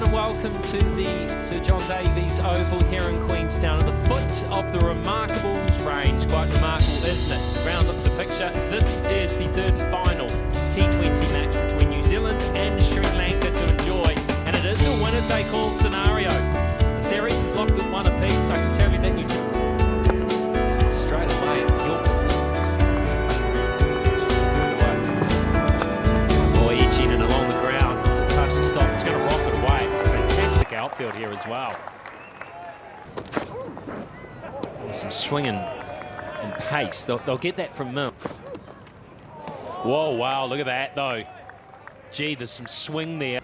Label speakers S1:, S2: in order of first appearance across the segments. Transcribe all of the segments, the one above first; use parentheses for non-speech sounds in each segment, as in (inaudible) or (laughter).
S1: everyone, and welcome to the Sir John Davies Oval here in Queenstown at the foot of the Remarkables range. Quite remarkable, isn't it? The Round looks a picture. This is the third final outfield here as well. Some swinging and pace. They'll, they'll get that from Milne. Whoa, wow, look at that though. Gee, there's some swing there.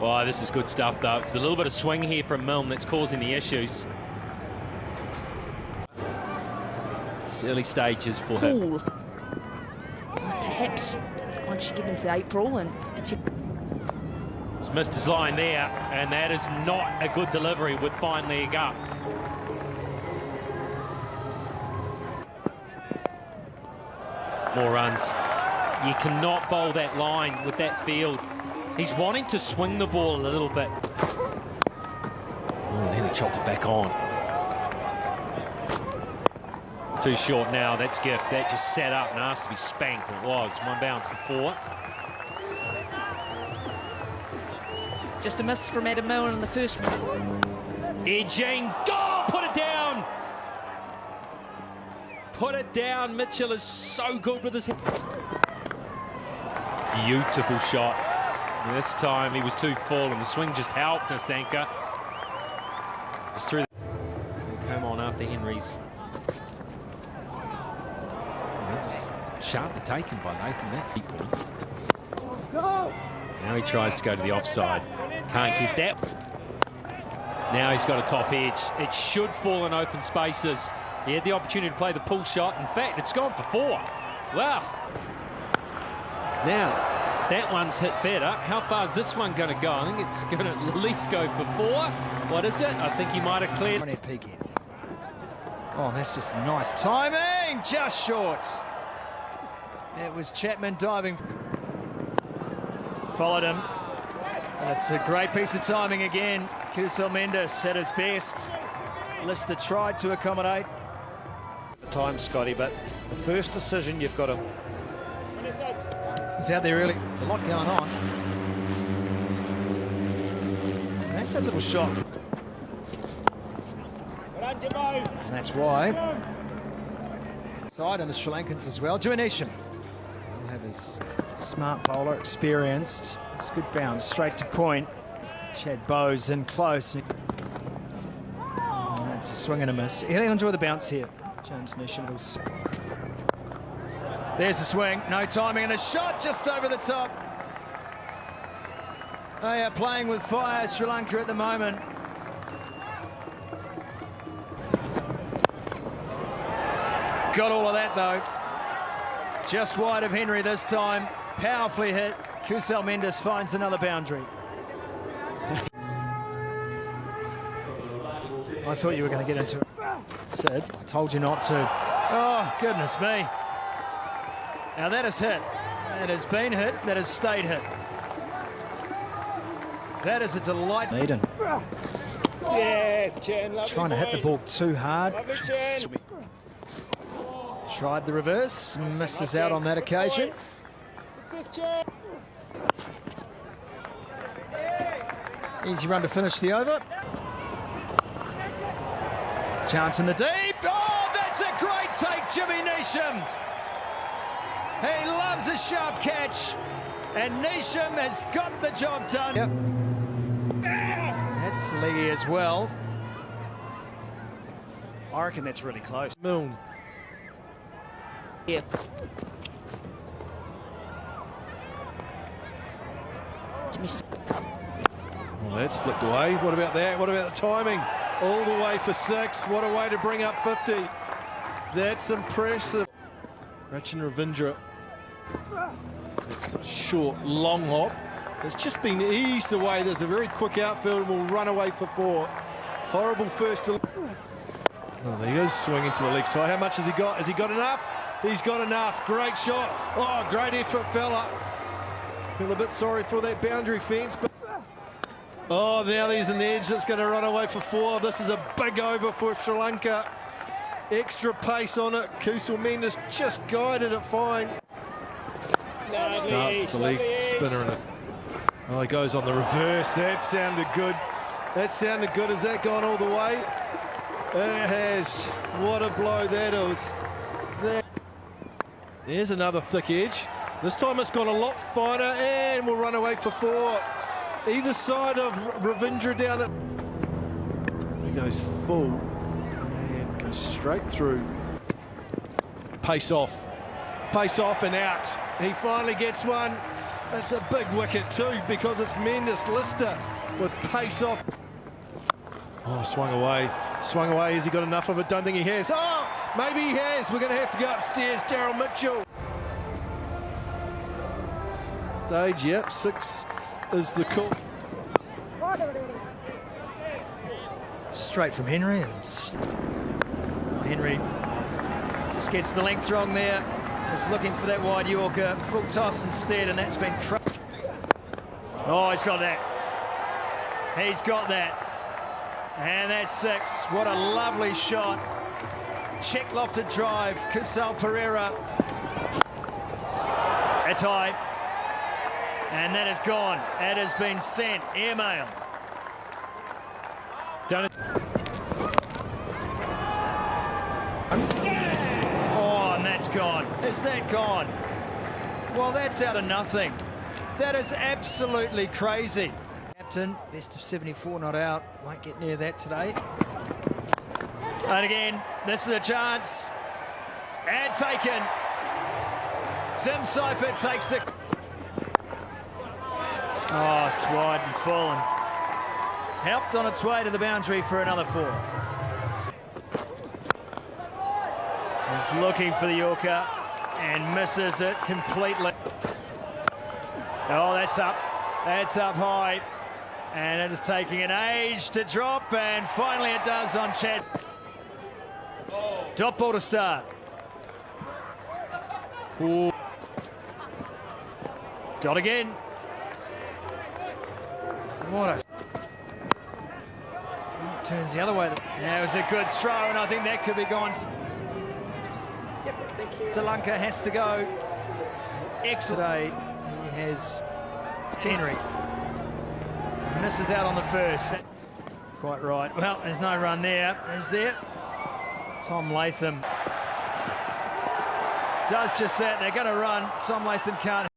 S1: Oh, this is good stuff though. It's a little bit of swing here from Milne that's causing the issues. It's early stages for him.
S2: Perhaps once you get into April and
S1: He's missed his line there, and that is not a good delivery with fine leg up. More runs. You cannot bowl that line with that field. He's wanting to swing the ball a little bit. Oh, then he chopped it back on. Too short now, that's gift. That just set up and asked to be spanked. It was. One bounce for four.
S2: Just a miss from Adam Milne in the first one.
S1: Edging, go, put it down. Put it down. Mitchell is so good with his. Beautiful shot. And this time he was too full, and the swing just helped Asalanka. Just through. The... Came on after Henry's. That was sharply taken by Nathan that feet point. Now he tries to go to the offside. Can't keep that. Now he's got a top edge. It should fall in open spaces. He had the opportunity to play the pull shot. In fact, it's gone for four. Wow. Now, that one's hit better. How far is this one going to go? I think it's (laughs) going to at least go for four. What is it? I think he might have cleared.
S3: Oh, that's just nice timing. Just short. It was Chapman diving. Followed him. And it's a great piece of timing again. Kusal Mendis at his best. Lister tried to accommodate.
S4: time, Scotty, but the first decision you've got to
S3: He's out there early. There's a lot going on. That's a little shot. And that's why. Side and the Sri Lankans as well. Juanesham will have his smart bowler, experienced. It's good bounce, straight to point. Chad Bowes in close. And That's a swing and a miss. He'll enjoy the bounce here. James will there's the swing, no timing, and the shot just over the top. They are playing with fire, Sri Lanka at the moment. Got all of that though. Just wide of Henry this time. Powerfully hit. Kusal Mendis finds another boundary. I thought you were going to get into it. Sid, I told you not to. Oh, goodness me. Now that is hit. That has been hit. That has stayed hit. That is a delight. Eden.
S5: Yes, Chen,
S3: Trying to hit the ball too hard.
S5: Lovely
S3: Tried the reverse. Misses out on that occasion.
S5: It's this
S3: Easy run to finish the over. Chance in the deep. Oh, that's a great take, Jimmy Neesham. He loves a sharp catch. And Neesham has got the job done. Yep. That's Lee as well.
S4: I reckon that's really close. Milne.
S2: Yeah. Domestic.
S6: Well, that's flipped away. What about that? What about the timing? All the way for six. What a way to bring up 50. That's impressive. Rachin Ravindra. It's a short, long hop. It's just been eased away. There's a very quick outfield and will run away for four. Horrible first. To... Oh, he is, swinging to the leg side. How much has he got? Has he got enough? He's got enough. Great shot. Oh, great effort, fella. Feel a bit sorry for that boundary fence, but Oh, now there's an edge that's going to run away for four. This is a big over for Sri Lanka. Extra pace on it. Kusal Mendis just guided it fine.
S5: Lovely
S6: Starts with the leg spinner in it. Oh, he goes on the reverse. That sounded good. That sounded good. Has that gone all the way? It has. What a blow that is. There's another thick edge. This time it's gone a lot finer and we'll run away for four. Either side of Ravindra down it. He goes full and goes straight through. Pace off. Pace off and out. He finally gets one. That's a big wicket too because it's Mendis Lister with pace off. Oh, swung away. Swung away. Has he got enough of it? Don't think he has. Oh, maybe he has. We're going to have to go upstairs. Daryl Mitchell. Stage, yep. Six is the call.
S3: Straight from Henry. Henry just gets the length wrong there. Was looking for that wide Yorker. Full toss instead, and that's been. Oh, he's got that. He's got that. And that's six. What a lovely shot. Check lofted drive. Kusal Perera. That's high. And that is gone. That has been sent. Airmail.
S1: Done it.
S3: Oh, and that's gone. Is that gone? Well, that's out of nothing. That is absolutely crazy. Captain, best of 74 not out. Won't get near that today. And again, this is a chance. And taken. Tim Seifert takes the... Oh, it's wide and fallen. helped on its way to the boundary for another four. He's looking for the Yorker and misses it completely. Oh, that's up. That's up high. And it is taking an age to drop, and finally it does on Chad. Dot ball to start. Ooh. Dot again. What a turns the other way. That was a good throw, and I think that could be gone. Sri Lanka has to go. Excellent. He has Henry. Misses out on the first. Quite right. Well, there's no run there. Is there? Tom Latham does just that. They're going to run. Tom Latham can't.